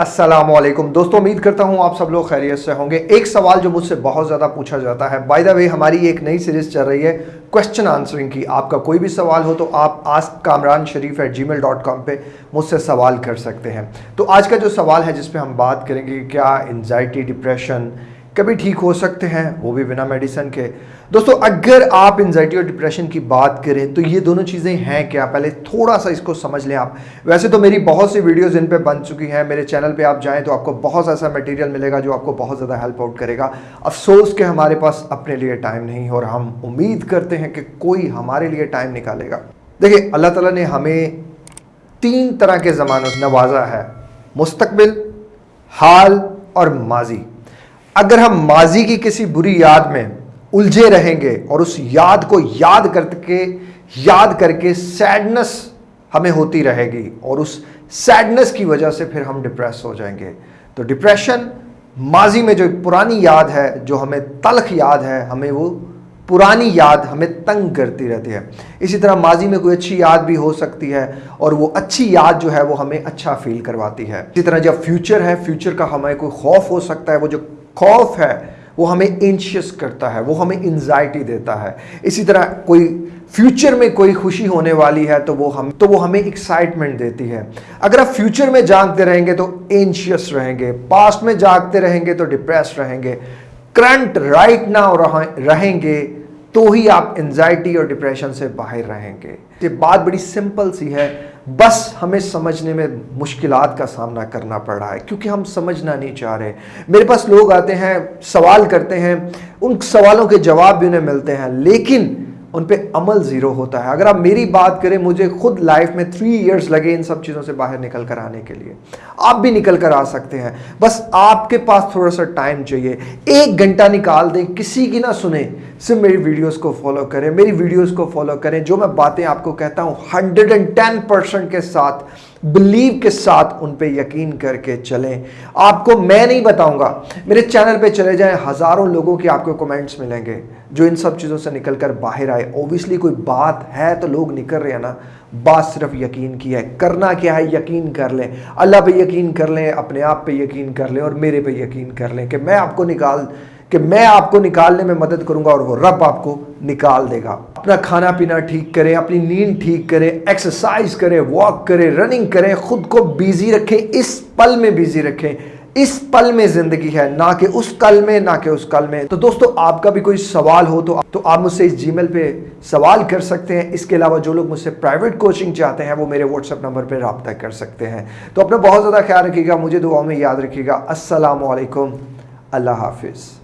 अस्सलाम वालेकुम दोस्तों, उम्मीद करता हूँ आप सब लोग खैरियत से होंगे। एक सवाल जो मुझसे बहुत ज़्यादा पूछा जाता है। बाय द वे हमारी एक नई सीरीज़ चल रही है क्वेश्चन आंसरिंग की। आपका कोई भी सवाल हो तो आप ask Kamran Sharif at Gmail dot com पर मुझसे सवाल कर सकते हैं। तो आज का जो सवाल है जिसपे हम बात करेंगे, क्या एनजाइटी डिप्रेशन कभी ठीक हो सकते हैं, वो भी बिना मेडिसिन के। दोस्तों, अगर आप एनजाइटी और डिप्रेशन की बात करें तो ये दोनों चीज़ें हैं क्या? पहले थोड़ा सा इसको समझ लें आप। वैसे तो मेरी बहुत सी वीडियोस इन पे बन चुकी हैं। मेरे चैनल पे आप जाएँ तो आपको बहुत ऐसा मटेरियल मिलेगा जो आपको बहुत ज़्यादा हेल्प आउट करेगा। अफसोस के हमारे पास अपने लिए टाइम नहीं और हम उम्मीद करते हैं कि कोई हमारे लिए टाइम निकालेगा। देखिए, अल्लाह ताला ने हमें तीन तरह के ज़मानों नवाजा है। मुस्तबिल हाल और माजी। अगर हम माजी की किसी बुरी याद में उलझे रहेंगे और उस याद को याद करके याद करके सैडनेस हमें होती रहेगी और उस सैडनेस की वजह से फिर हम डिप्रेस हो जाएँगे। तो डिप्रेशन माजी में जो पुरानी याद है, जो हमें तलख याद है, हमें वो पुरानी याद हमें तंग करती रहती है। इसी तरह माजी में कोई अच्छी याद भी हो सकती है और वो अच्छी याद जो है वो हमें अच्छा फील करवाती है। इसी तरह जब फ्यूचर है फ्यूचर का हमें कोई खौफ हो सकता है, वो जो खौफ है, वो हमें एंशियस करता है, वो हमें एनजाइटी देता है। इसी तरह कोई फ्यूचर में कोई खुशी होने वाली है तो वो हम तो वो हमें एक्साइटमेंट देती है। अगर आप फ्यूचर में जागते रहेंगे तो एंशियस रहेंगे। पास्ट में जागते रहेंगे तो डिप्रेस रहेंगे। करंट राइट नाउ रहेंगे तो ही आप एंजाइटी और डिप्रेशन से बाहर रहेंगे। ये बात बड़ी सिंपल सी है बस हमें समझने में मुश्किल का सामना करना पड़ रहा है, क्योंकि हम समझना नहीं चाह रहे। मेरे पास लोग आते हैं, सवाल करते हैं, उन सवालों के जवाब भी उन्हें मिलते हैं, लेकिन उन पे अमल ज़ीरो होता है। अगर आप मेरी बात करें, मुझे खुद लाइफ में थ्री इयर्स लगे इन सब चीज़ों से बाहर निकल कर आने के लिए। आप भी निकल कर आ सकते हैं। बस आपके पास थोड़ा सा टाइम चाहिए। एक घंटा निकाल दें, किसी की ना सुने। सिर्फ़ मेरी वीडियोस को फॉलो करें। मेरी वीडियोस को फॉलो करें। जो मैं बातें आपको कहता हूँ हंड्रेड एंड टेन परसेंट के साथ बिलीव के साथ उन पे यकीन करके चलें। आपको मैं नहीं बताऊँगा। मेरे चैनल पे चले जाएँ, हज़ारों लोगों के आपको कमेंट्स मिलेंगे, जो इन सब चीज़ों से निकल कर बाहर आए। ओबियसली कोई बात है तो लोग निकल रहे हैं ना। बात सिर्फ़ यकीन की है। करना क्या है यकीन कर लें। अल्लाह पे यकीन कर लें, अपने आप पे यकीन कर लें और मेरे पे यकीन कर लें कि मैं आपको निकाल, कि मैं आपको निकालने में मदद करूँगा और वो रब आपको निकाल देगा। अपना खाना पीना ठीक करें, अपनी नींद ठीक करें एक्सरसाइज करें वॉक करें रनिंग करें, खुद को बिज़ी रखें, इस पल में बिज़ी रखें। इस पल में ज़िंदगी है, ना कि उस कल में, ना कि उस कल में। तो दोस्तों, आपका भी कोई सवाल हो तो तो आप मुझसे इस जीमेल पे सवाल कर सकते हैं। इसके अलावा जो लोग मुझसे प्राइवेट कोचिंग चाहते हैं, वो मेरे व्हाट्सएप नंबर पे रबता कर सकते हैं। तो अपना बहुत ज़्यादा ख्याल रखिएगा, मुझे दुआ में याद रखिएगा। असलकम अल्लाह हाफिज़।